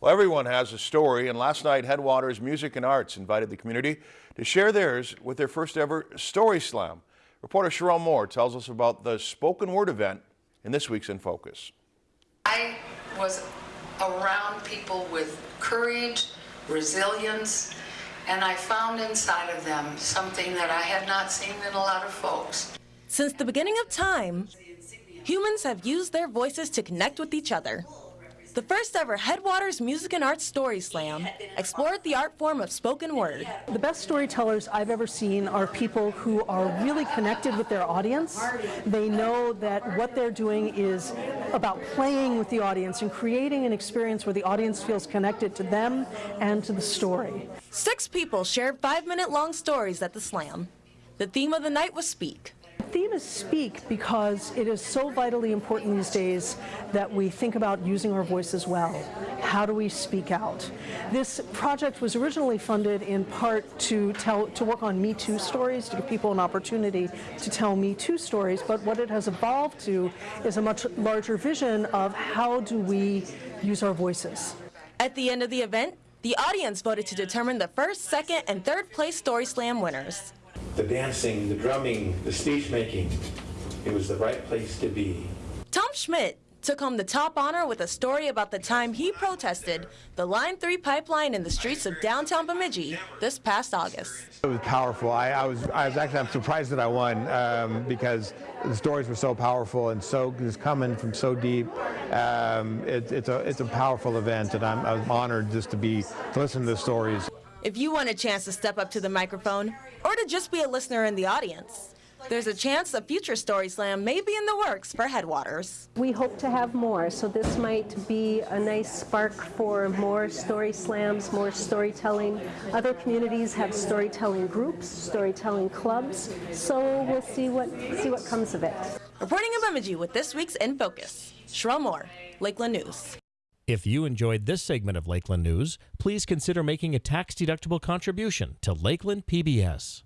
Well, everyone has a story, and last night Headwaters Music and Arts invited the community to share theirs with their first ever Story Slam. Reporter Sherelle Moore tells us about the spoken word event in this week's In Focus. I was around people with courage, resilience, and I found inside of them something that I had not seen in a lot of folks. Since the beginning of time, humans have used their voices to connect with each other. The first ever Headwaters Music and Arts Story Slam explored the art form of spoken word. The best storytellers I've ever seen are people who are really connected with their audience. They know that what they're doing is about playing with the audience and creating an experience where the audience feels connected to them and to the story. Six people shared five minute long stories at the slam. The theme of the night was Speak. The theme is speak because it is so vitally important these days that we think about using our voices well. How do we speak out? This project was originally funded in part to tell to work on Me Too stories, to give people an opportunity to tell Me Too stories, but what it has evolved to is a much larger vision of how do we use our voices. At the end of the event, the audience voted to determine the first, second, and third place Story Slam winners the dancing, the drumming, the speech making. It was the right place to be. Tom Schmidt took home the top honor with a story about the time he protested the Line 3 pipeline in the streets of downtown Bemidji this past August. It was powerful. I, I was I was actually I'm surprised that I won um, because the stories were so powerful and so just coming from so deep. Um, it, it's a it's a powerful event and I'm, I'm honored just to be to listen to the stories. If you want a chance to step up to the microphone or to just be a listener in the audience, there's a chance a future Story Slam may be in the works for Headwaters. We hope to have more, so this might be a nice spark for more story slams, more storytelling. Other communities have storytelling groups, storytelling clubs, so we'll see what see what comes of it. Reporting in Bemidji with this week's In Focus, Sherelle Moore, Lakeland News. If you enjoyed this segment of Lakeland News, please consider making a tax-deductible contribution to Lakeland PBS.